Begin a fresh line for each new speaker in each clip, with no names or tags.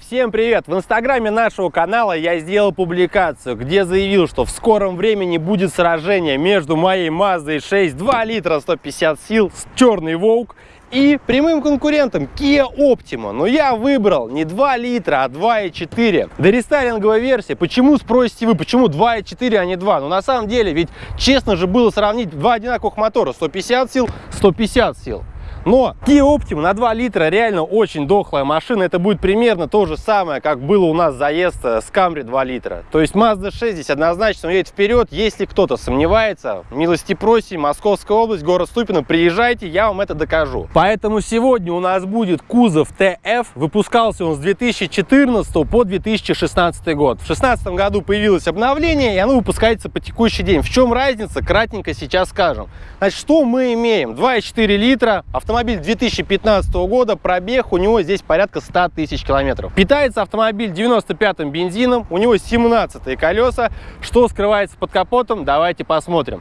Всем привет! В инстаграме нашего канала я сделал публикацию, где заявил, что в скором времени будет сражение между моей Mazda 6 2 литра 150 сил с черный Волк и прямым конкурентом Kia Optima. Но я выбрал не 2 литра, а 2,4. Дорестайлинговая версия. Почему, спросите вы, почему 2,4, а не 2? Ну, на самом деле, ведь честно же было сравнить два одинаковых мотора. 150 сил, 150 сил. Но Kia Optima на 2 литра реально очень дохлая машина. Это будет примерно то же самое, как было у нас заезд э, с Camry 2 литра. То есть Mazda 6 здесь однозначно едет вперед. Если кто-то сомневается, милости просим, Московская область, город Ступино, приезжайте, я вам это докажу. Поэтому сегодня у нас будет кузов TF. Выпускался он с 2014 по 2016 год. В 2016 году появилось обновление, и оно выпускается по текущий день. В чем разница, кратенько сейчас скажем. Значит, что мы имеем? 2,4 литра, автомобиль автомобиль 2015 года, пробег у него здесь порядка 100 тысяч километров. Питается автомобиль 95-м бензином, у него 17 колеса. Что скрывается под капотом, давайте посмотрим.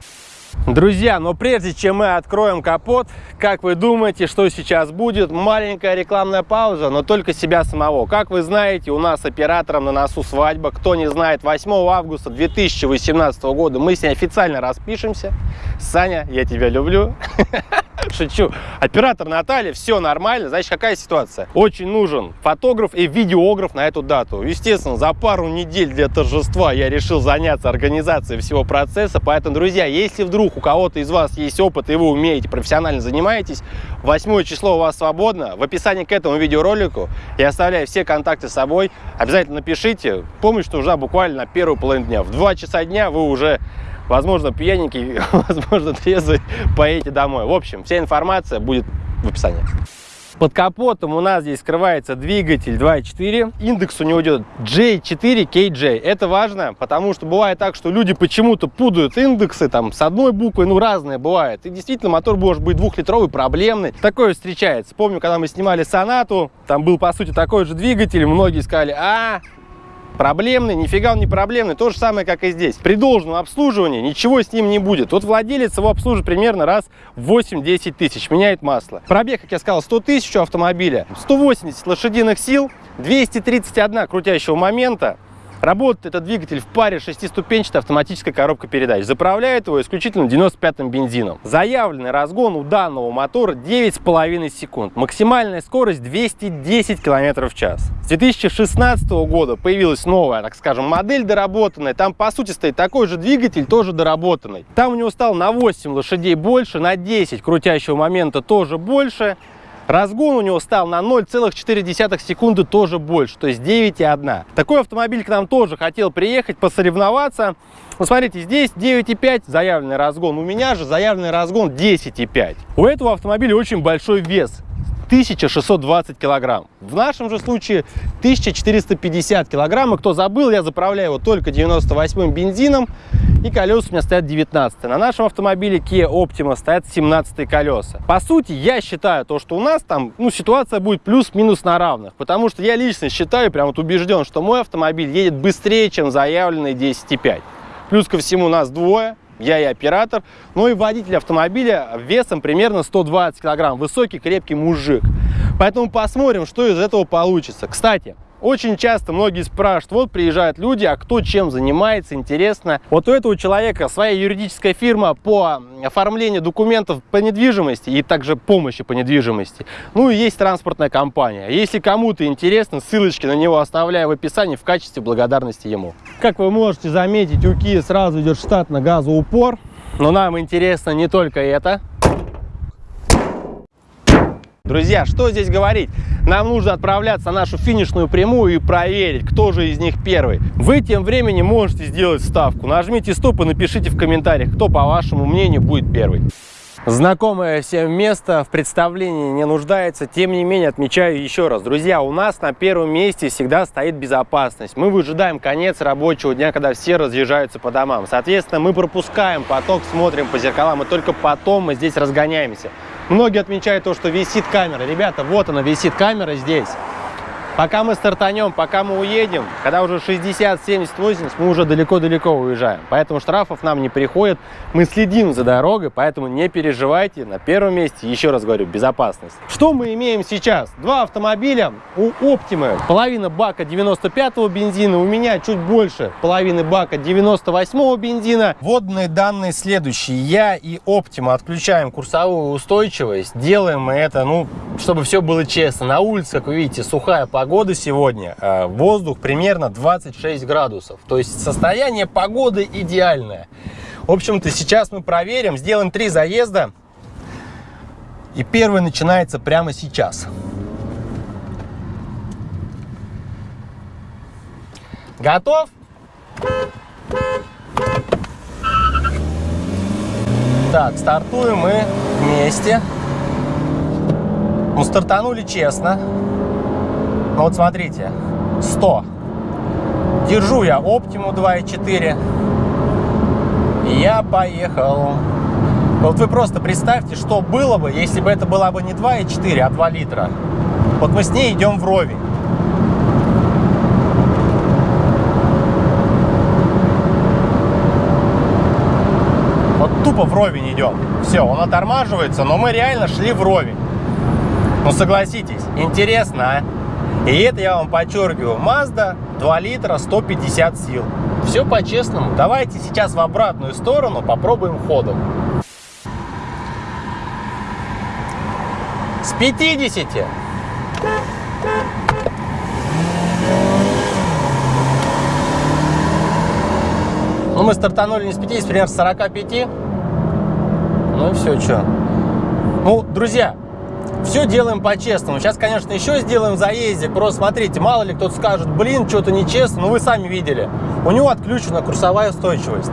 Друзья, но прежде чем мы откроем капот, как вы думаете, что сейчас будет? Маленькая рекламная пауза, но только себя самого. Как вы знаете, у нас оператором на носу свадьба. Кто не знает, 8 августа 2018 года мы с ней официально распишемся. Саня, я тебя люблю. Шучу. Оператор Наталья, все нормально. Значит, какая ситуация? Очень нужен фотограф и видеограф на эту дату. Естественно, за пару недель для торжества я решил заняться организацией всего процесса. Поэтому, друзья, если вдруг у кого-то из вас есть опыт, и вы умеете, профессионально занимаетесь, 8 число у вас свободно. В описании к этому видеоролику я оставляю все контакты с собой. Обязательно напишите. Что уже буквально на первую половину дня. В 2 часа дня вы уже возможно, пьяненький, возможно, трезвый, поедете домой. В общем, вся информация будет в описании. Под капотом у нас здесь скрывается двигатель 2.4. Индекс у него идет J4KJ. Это важно, потому что бывает так, что люди почему-то путают индексы там с одной буквой, ну разные бывает. И действительно мотор может быть двухлитровый, проблемный. Такое встречается. Помню, когда мы снимали Сонату, там был по сути такой же двигатель, многие сказали, а, проблемный, нифига он не проблемный. То же самое, как и здесь. При должном обслуживании ничего с ним не будет. Вот владелец его обслужит примерно раз в 8-10 тысяч, меняет масло. Пробег, как я сказал, 100 тысяч у автомобиля, 180 лошадиных сил, 231 крутящего момента, Работает этот двигатель в паре шестиступенчатой автоматической коробкой передач. Заправляет его исключительно 95-м бензином. Заявленный разгон у данного мотора 9,5 секунд. Максимальная скорость 210 км в час. С 2016 года появилась новая, так скажем, модель доработанная. Там, по сути, стоит такой же двигатель, тоже доработанный. Там у него стал на 8 лошадей больше, на 10 крутящего момента тоже больше. Разгон у него стал на 0,4 секунды тоже больше, то есть 9,1. Такой автомобиль к нам тоже хотел приехать, посоревноваться. Ну, смотрите, здесь 9,5 заявленный разгон, у меня же заявленный разгон 10,5. У этого автомобиля очень большой вес. 1620 килограмм. В нашем же случае 1450 килограмм. И кто забыл, я заправляю его только 98 бензином. И колеса у меня стоят 19 На нашем автомобиле Kia Optima стоят 17 колеса. По сути, я считаю то, что у нас там ну, ситуация будет плюс-минус на равных. Потому что я лично считаю, прям вот убежден, что мой автомобиль едет быстрее, чем заявленный 10,5. Плюс ко всему нас двое я и оператор, но и водитель автомобиля весом примерно 120 килограмм, высокий крепкий мужик. Поэтому посмотрим, что из этого получится. Кстати, очень часто многие спрашивают, вот приезжают люди, а кто чем занимается, интересно. Вот у этого человека своя юридическая фирма по оформлению документов по недвижимости и также помощи по недвижимости. Ну и есть транспортная компания. Если кому-то интересно, ссылочки на него оставляю в описании в качестве благодарности ему. Как вы можете заметить, у Kia сразу идет штатно газоупор. Но нам интересно не только это. Друзья, что здесь говорить? Нам нужно отправляться на нашу финишную прямую и проверить, кто же из них первый. Вы тем временем можете сделать ставку. Нажмите стоп и напишите в комментариях, кто, по вашему мнению, будет первый. Знакомое всем место в представлении не нуждается, тем не менее отмечаю еще раз. Друзья, у нас на первом месте всегда стоит безопасность. Мы выжидаем конец рабочего дня, когда все разъезжаются по домам. Соответственно, мы пропускаем поток, смотрим по зеркалам, и только потом мы здесь разгоняемся. Многие отмечают то, что висит камера. Ребята, вот она висит камера здесь. Пока мы стартанем, пока мы уедем, когда уже 60, 70, 80, мы уже далеко-далеко уезжаем. Поэтому штрафов нам не приходит. Мы следим за дорогой, поэтому не переживайте. На первом месте, еще раз говорю, безопасность. Что мы имеем сейчас? Два автомобиля у Optima. Половина бака 95-го бензина, у меня чуть больше половины бака 98-го бензина. Водные данные следующие. Я и Optima отключаем курсовую устойчивость. Делаем мы это, ну, чтобы все было честно. На улице, как вы видите, сухая погода погоды сегодня, э, воздух примерно 26 градусов. То есть состояние погоды идеальное. В общем-то, сейчас мы проверим, сделаем три заезда. И первый начинается прямо сейчас. Готов? Так, стартуем мы вместе. Ну, стартанули честно. Ну вот смотрите, 100. Держу я Optimu 2.4. И я поехал. Вот вы просто представьте, что было бы, если бы это была бы не 2.4, а 2 литра. Вот мы с ней идем вровень. Вот тупо вровень идем. Все, он отормаживается, но мы реально шли вровень. Ну согласитесь, интересно, а? И это я вам подчеркиваю, Mazda 2 литра 150 сил. Все по-честному. Давайте сейчас в обратную сторону попробуем ходом. С 50. Ну, мы стартанули не с 50, примерно с 45. Ну и все, что. Ну, друзья, все делаем по-честному. Сейчас, конечно, еще сделаем заездик. Просто смотрите, мало ли кто-то скажет, блин, что-то нечестно. Ну, вы сами видели. У него отключена курсовая устойчивость.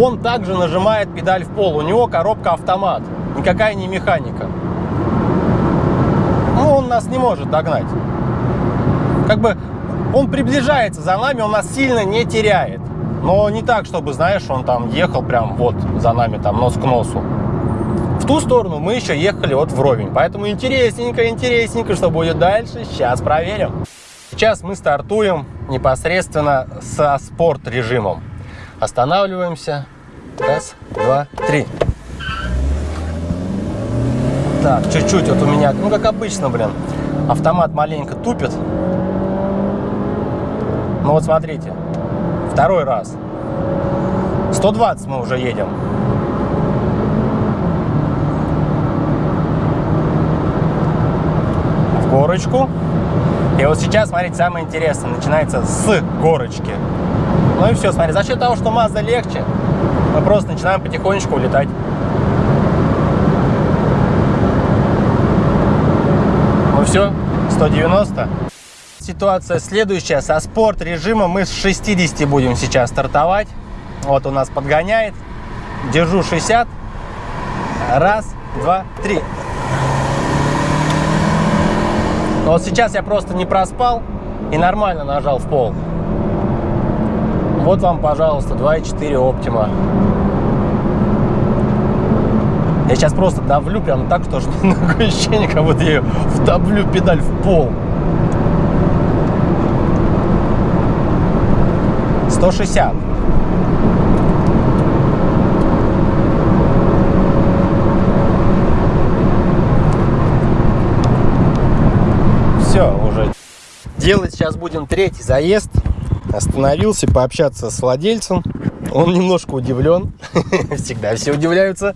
Он также нажимает педаль в пол. У него коробка автомат. Никакая не механика. Ну, он нас не может догнать. Как бы он приближается за нами, он нас сильно не теряет. Но не так, чтобы, знаешь, он там ехал прям вот за нами, там, нос к носу. В ту сторону мы еще ехали вот вровень. Поэтому интересненько, интересненько, что будет дальше, сейчас проверим. Сейчас мы стартуем непосредственно со спорт режимом. Останавливаемся. Раз, два, три. Так, чуть-чуть вот у меня, ну как обычно, блин, автомат маленько тупит. Ну вот смотрите, второй раз. 120 мы уже едем. Горочку. И вот сейчас, смотрите, самое интересное, начинается с горочки. Ну и все, смотри, за счет того, что Mazda легче, мы просто начинаем потихонечку улетать. Ну все, 190. Ситуация следующая. Со спорт режима мы с 60 будем сейчас стартовать. Вот у нас подгоняет. Держу 60. Раз, два, три. Но вот сейчас я просто не проспал и нормально нажал в пол. Вот вам, пожалуйста, 2.4 Optima. Я сейчас просто давлю прям так, что такое ощущение, как будто я вдавлю педаль в пол. 160. все уже. Делать сейчас будем третий заезд. Остановился пообщаться с владельцем. Он немножко удивлен. Всегда все удивляются.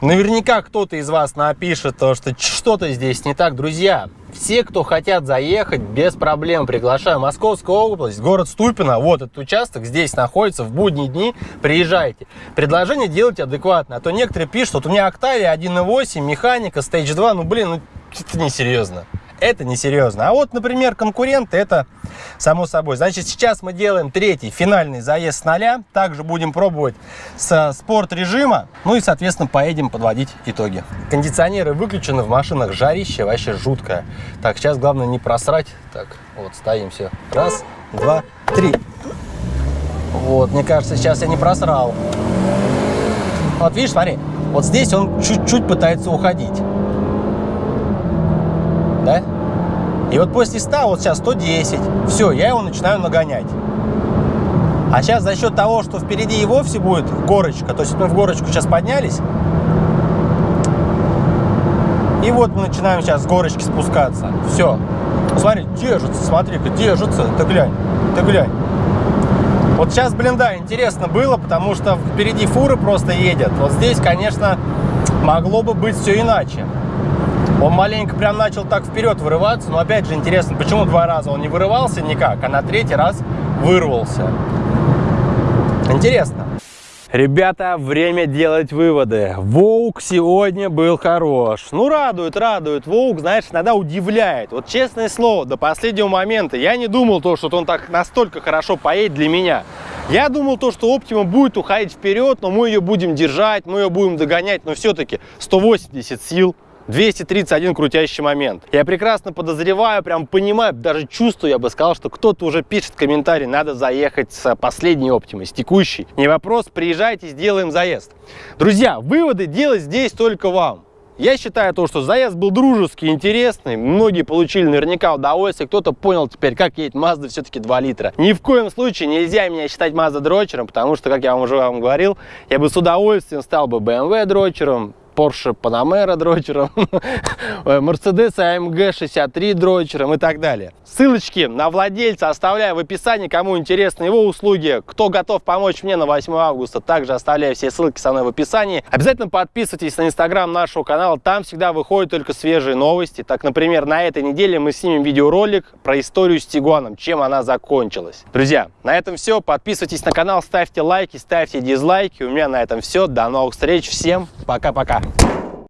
Наверняка кто-то из вас напишет, то, что что-то здесь не так. Друзья, все, кто хотят заехать, без проблем приглашаю. Московская область, город Ступино, вот этот участок здесь находится, в будние дни приезжайте. Предложение делайте адекватно, а то некоторые пишут, вот у меня Octavia 1.8, механика, Stage 2, ну блин, ну это несерьезно это несерьезно. А вот, например, конкуренты, это само собой. Значит, сейчас мы делаем третий финальный заезд с нуля. Также будем пробовать со спорт режима. Ну и, соответственно, поедем подводить итоги. Кондиционеры выключены в машинах, жарище вообще жуткое. Так, сейчас главное не просрать. Так, вот, стоим все. Раз, два, три. Вот, мне кажется, сейчас я не просрал. Вот видишь, смотри, вот здесь он чуть-чуть пытается уходить да? И вот после 100, вот сейчас 110, все, я его начинаю нагонять. А сейчас за счет того, что впереди и вовсе будет горочка, то есть мы в горочку сейчас поднялись, и вот мы начинаем сейчас с горочки спускаться. Все. Смотри, держится, смотри-ка, держится. Ты глянь, ты глянь. Вот сейчас, блин, да, интересно было, потому что впереди фуры просто едет. Вот здесь, конечно, могло бы быть все иначе. Он маленько прям начал так вперед вырываться, но опять же интересно, почему два раза он не вырывался никак, а на третий раз вырвался. Интересно. Ребята, время делать выводы. Воук сегодня был хорош. Ну, радует, радует. Воук, знаешь, иногда удивляет. Вот честное слово, до последнего момента я не думал то, что он так настолько хорошо поедет для меня. Я думал то, что Optima будет уходить вперед, но мы ее будем держать, мы ее будем догонять, но все-таки 180 сил 231 крутящий момент. Я прекрасно подозреваю, прям понимаю, даже чувствую, я бы сказал, что кто-то уже пишет комментарий, надо заехать с последней Optima, с текущей. Не вопрос, приезжайте, сделаем заезд. Друзья, выводы делать здесь только вам. Я считаю то, что заезд был дружеский, интересный. Многие получили наверняка удовольствие. Кто-то понял теперь, как едет Mazda все-таки 2 литра. Ни в коем случае нельзя меня считать Mazda дрочером, потому что, как я вам уже вам говорил, я бы с удовольствием стал бы BMW дрочером, Porsche Panamera дрочером, Mercedes AMG 63 дрочером и так далее. Ссылочки на владельца оставляю в описании, кому интересны его услуги. Кто готов помочь мне на 8 августа, также оставляю все ссылки со мной в описании. Обязательно подписывайтесь на инстаграм нашего канала, там всегда выходят только свежие новости. Так, например, на этой неделе мы снимем видеоролик про историю с Тигуаном, чем она закончилась. Друзья, на этом все. Подписывайтесь на канал, ставьте лайки, ставьте дизлайки. У меня на этом все. До новых встреч. Всем пока-пока. Yeah.